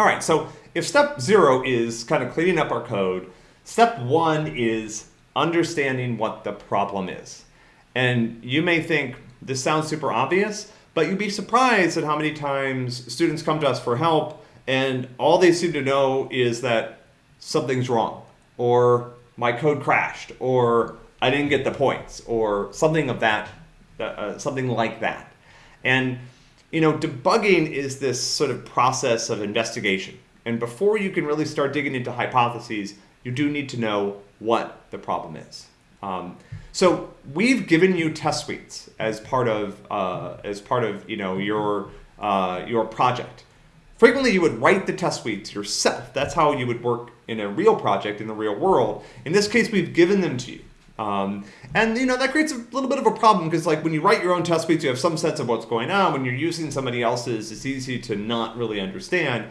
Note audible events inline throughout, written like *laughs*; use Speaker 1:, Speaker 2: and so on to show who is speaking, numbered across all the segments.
Speaker 1: All right, so if step zero is kind of cleaning up our code, step one is understanding what the problem is. And you may think this sounds super obvious, but you'd be surprised at how many times students come to us for help and all they seem to know is that something's wrong or my code crashed or I didn't get the points or something of that, uh, something like that. And you know, debugging is this sort of process of investigation. And before you can really start digging into hypotheses, you do need to know what the problem is. Um, so we've given you test suites as part of uh, as part of you know your uh, your project. Frequently, you would write the test suites yourself. That's how you would work in a real project in the real world. In this case, we've given them to you. Um, and you know that creates a little bit of a problem because like when you write your own test suites, you have some sense of what's going on. When you're using somebody else's, it's easy to not really understand.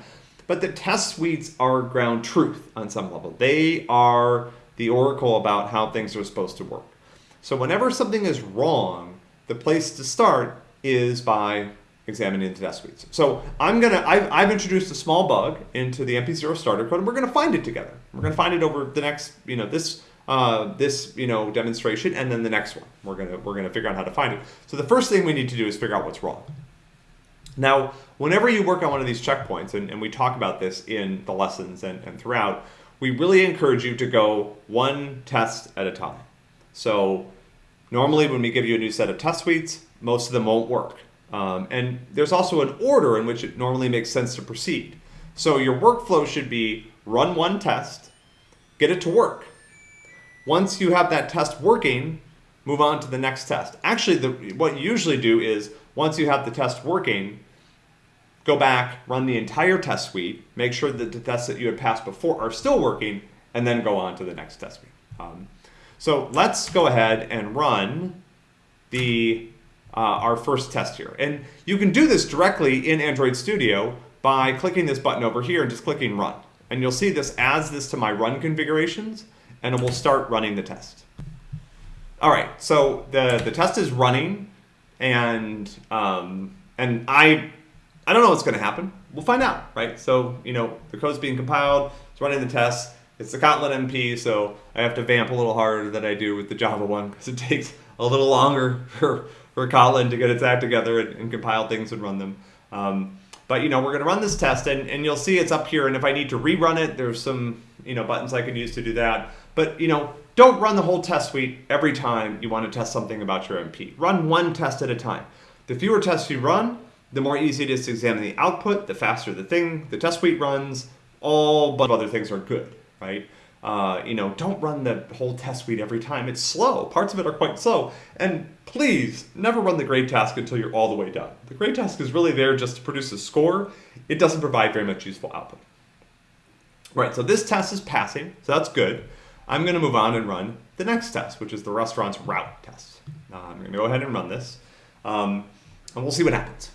Speaker 1: But the test suites are ground truth on some level. They are the oracle about how things are supposed to work. So whenever something is wrong, the place to start is by examining the test suites. So I'm gonna, I've, I've introduced a small bug into the MP0 starter code and we're gonna find it together. We're gonna find it over the next, you know, this, uh, this, you know, demonstration and then the next one. We're gonna, we're gonna figure out how to find it. So the first thing we need to do is figure out what's wrong. Now, whenever you work on one of these checkpoints, and, and we talk about this in the lessons and, and throughout, we really encourage you to go one test at a time. So normally when we give you a new set of test suites, most of them won't work. Um, and there's also an order in which it normally makes sense to proceed. So your workflow should be run one test, get it to work. Once you have that test working, move on to the next test. Actually, the, what you usually do is once you have the test working, go back, run the entire test suite, make sure that the tests that you had passed before are still working, and then go on to the next test suite. Um, so let's go ahead and run the uh, our first test here. And you can do this directly in Android Studio by clicking this button over here and just clicking run. And you'll see this adds this to my run configurations and we'll start running the test. All right, so the, the test is running and, um, and I, I don't know what's gonna happen. We'll find out, right? So, you know, the code's being compiled, it's running the test, it's the Kotlin MP, so I have to vamp a little harder than I do with the Java one because it *laughs* takes a little longer for, for Kotlin to get its act together and, and compile things and run them. Um, but you know, we're gonna run this test and, and you'll see it's up here and if I need to rerun it, there's some you know buttons I can use to do that. But you know, don't run the whole test suite every time you want to test something about your MP. Run one test at a time. The fewer tests you run, the more easy it is to examine the output, the faster the thing, the test suite runs, all but other things are good right? Uh, you know, don't run the whole test suite every time. It's slow. Parts of it are quite slow. And please never run the grade task until you're all the way done. The grade task is really there just to produce a score. It doesn't provide very much useful output. Right, so this test is passing, so that's good. I'm gonna move on and run the next test, which is the restaurant's route test. Uh, I'm gonna go ahead and run this, um, and we'll see what happens.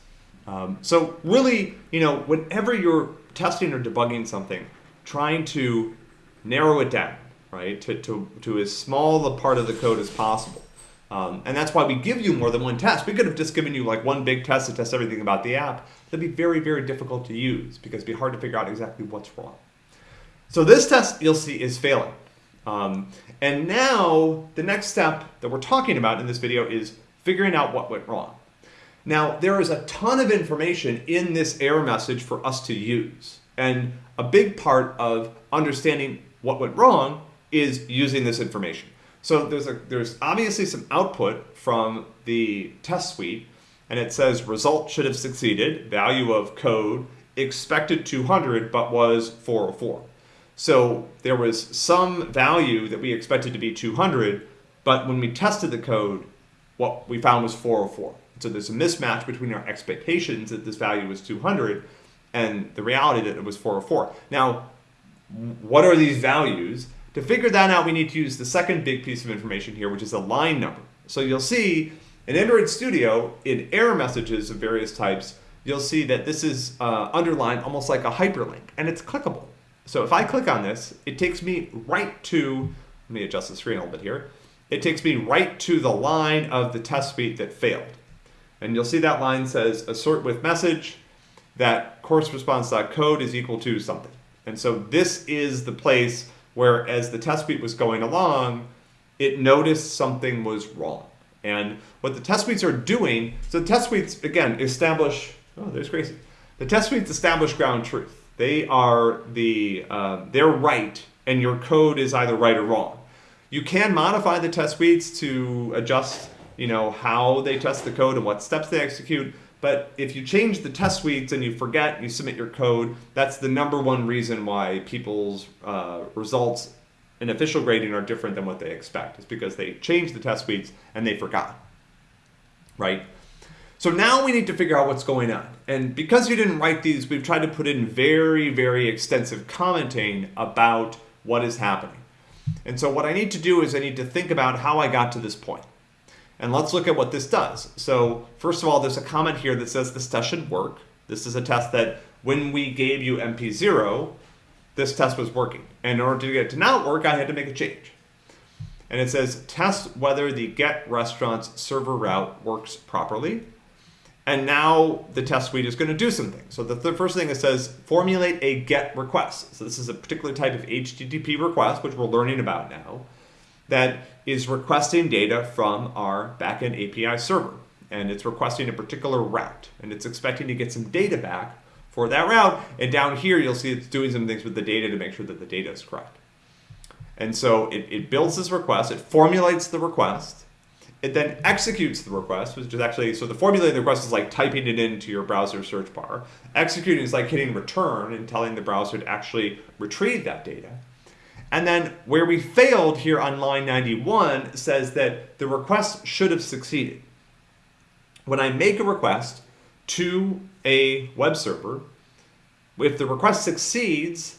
Speaker 1: Um, so really, you know, whenever you're testing or debugging something, trying to narrow it down, right, to, to, to as small a part of the code as possible. Um, and that's why we give you more than one test. We could have just given you like one big test to test everything about the app. That'd be very, very difficult to use because it'd be hard to figure out exactly what's wrong. So this test you'll see is failing. Um, and now the next step that we're talking about in this video is figuring out what went wrong. Now there is a ton of information in this error message for us to use. And a big part of understanding what went wrong is using this information. So there's, a, there's obviously some output from the test suite, and it says result should have succeeded, value of code expected 200, but was 404. So there was some value that we expected to be 200, but when we tested the code, what we found was 404. So there's a mismatch between our expectations that this value was 200 and the reality that it was 404. Now, what are these values? To figure that out, we need to use the second big piece of information here, which is a line number. So you'll see in Android Studio, in error messages of various types, you'll see that this is uh, underlined almost like a hyperlink, and it's clickable. So if I click on this, it takes me right to, let me adjust the screen a little bit here, it takes me right to the line of the test suite that failed. And you'll see that line says assert with message, that course response.code is equal to something. And so this is the place where as the test suite was going along, it noticed something was wrong. And what the test suites are doing, so the test suites, again, establish, oh, there's Gracie. The test suites establish ground truth. They are the, uh, they're right, and your code is either right or wrong. You can modify the test suites to adjust, you know, how they test the code and what steps they execute. But if you change the test suites and you forget, you submit your code, that's the number one reason why people's uh, results in official grading are different than what they expect. It's because they changed the test suites and they forgot, right? So now we need to figure out what's going on. And because you didn't write these, we've tried to put in very, very extensive commenting about what is happening. And so what I need to do is I need to think about how I got to this point. And let's look at what this does. So first of all, there's a comment here that says this test should work. This is a test that when we gave you MP0, this test was working. And in order to get it to not work, I had to make a change. And it says test whether the get restaurants server route works properly. And now the test suite is going to do something. So the th first thing it says, formulate a GET request. So this is a particular type of HTTP request, which we're learning about now, that is requesting data from our backend API server. And it's requesting a particular route. And it's expecting to get some data back for that route. And down here, you'll see it's doing some things with the data to make sure that the data is correct. And so it, it builds this request, it formulates the request, it then executes the request, which is actually, so the formulating the request is like typing it into your browser search bar. Executing is like hitting return and telling the browser to actually retrieve that data. And then where we failed here on line 91 says that the request should have succeeded. When I make a request to a web server, if the request succeeds,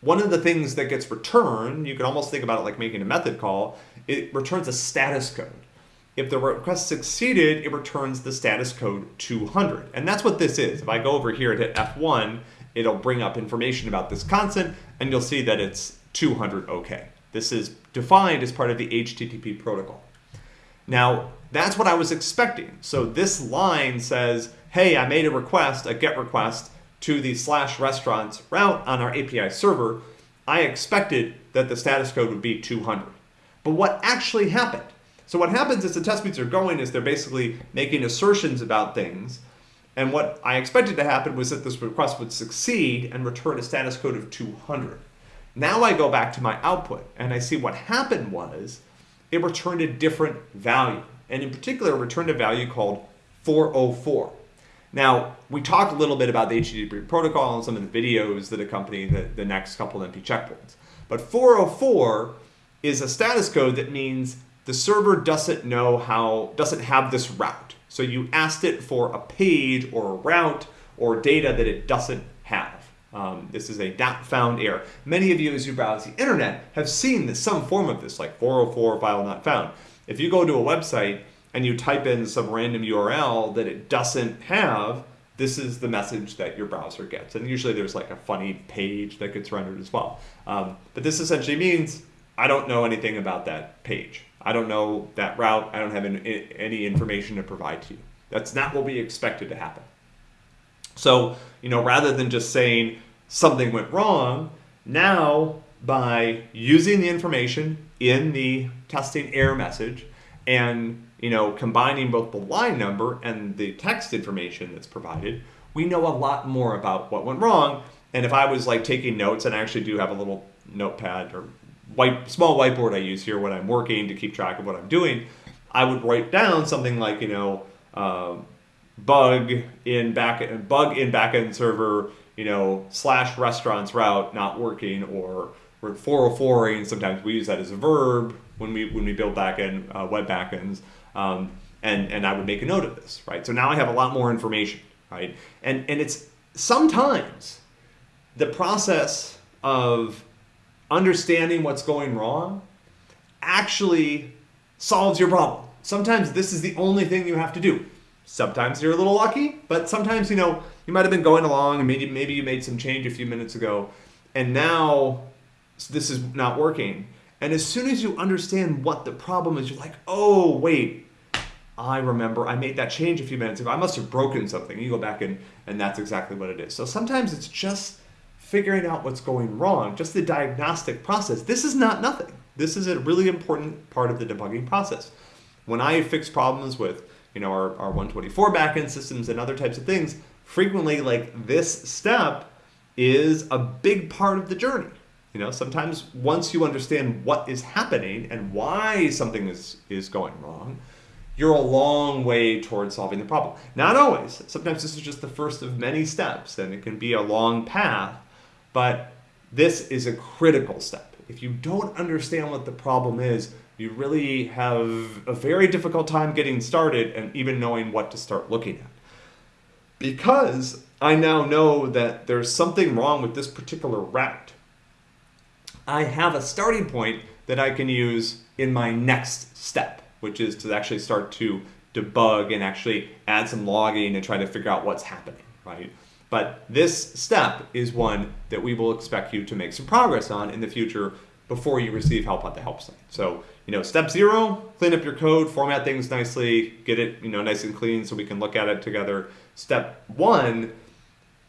Speaker 1: one of the things that gets returned, you can almost think about it like making a method call, it returns a status code. If the request succeeded, it returns the status code 200. And that's what this is. If I go over here and hit F1, it'll bring up information about this constant, and you'll see that it's 200 OK. This is defined as part of the HTTP protocol. Now, that's what I was expecting. So this line says, hey, I made a request, a GET request, to the slash restaurants route on our API server. I expected that the status code would be 200. But what actually happened? So what happens is the test suites are going is they're basically making assertions about things. And what I expected to happen was that this request would succeed and return a status code of 200. Now I go back to my output and I see what happened was it returned a different value. And in particular, returned a value called 404. Now, we talked a little bit about the HTTP protocol and some of the videos that accompany the, the next couple MP checkpoints. But 404 is a status code that means the server doesn't know how, doesn't have this route. So you asked it for a page or a route or data that it doesn't have. Um, this is a not found error. Many of you as you browse the internet have seen this, some form of this, like 404 file not found. If you go to a website and you type in some random URL that it doesn't have, this is the message that your browser gets. And usually there's like a funny page that gets rendered as well. Um, but this essentially means I don't know anything about that page. I don't know that route. I don't have any information to provide to you. That's not what we expected to happen. So, you know, rather than just saying something went wrong, now by using the information in the testing error message and, you know, combining both the line number and the text information that's provided, we know a lot more about what went wrong. And if I was like taking notes, and I actually do have a little notepad or white small whiteboard I use here when I'm working to keep track of what I'm doing, I would write down something like you know uh, bug in back bug in backend server you know slash restaurants route not working or we're 404 and sometimes we use that as a verb when we when we build backend uh, web backends um, and and I would make a note of this right? So now I have a lot more information right? And and it's sometimes the process of understanding what's going wrong actually solves your problem. Sometimes this is the only thing you have to do. Sometimes you're a little lucky, but sometimes, you know, you might have been going along and maybe, maybe you made some change a few minutes ago and now this is not working. And as soon as you understand what the problem is, you're like, oh, wait, I remember I made that change a few minutes ago. I must have broken something. You go back and, and that's exactly what it is. So sometimes it's just figuring out what's going wrong, just the diagnostic process. This is not nothing. This is a really important part of the debugging process. When I fix problems with you know our, our 124 backend systems and other types of things, frequently like this step is a big part of the journey. You know, sometimes once you understand what is happening and why something is, is going wrong, you're a long way towards solving the problem. Not always. Sometimes this is just the first of many steps and it can be a long path, but this is a critical step. If you don't understand what the problem is, you really have a very difficult time getting started and even knowing what to start looking at. Because I now know that there's something wrong with this particular route, I have a starting point that I can use in my next step, which is to actually start to debug and actually add some logging and try to figure out what's happening, right? But this step is one that we will expect you to make some progress on in the future before you receive help at the help site. So, you know, step zero, clean up your code, format things nicely, get it, you know, nice and clean so we can look at it together. Step one,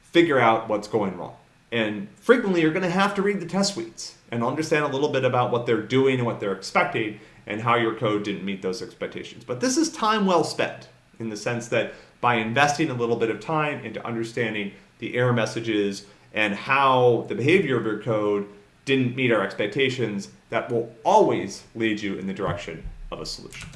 Speaker 1: figure out what's going wrong. And frequently you're going to have to read the test suites and understand a little bit about what they're doing and what they're expecting and how your code didn't meet those expectations. But this is time well spent in the sense that by investing a little bit of time into understanding the error messages and how the behavior of your code didn't meet our expectations, that will always lead you in the direction of a solution.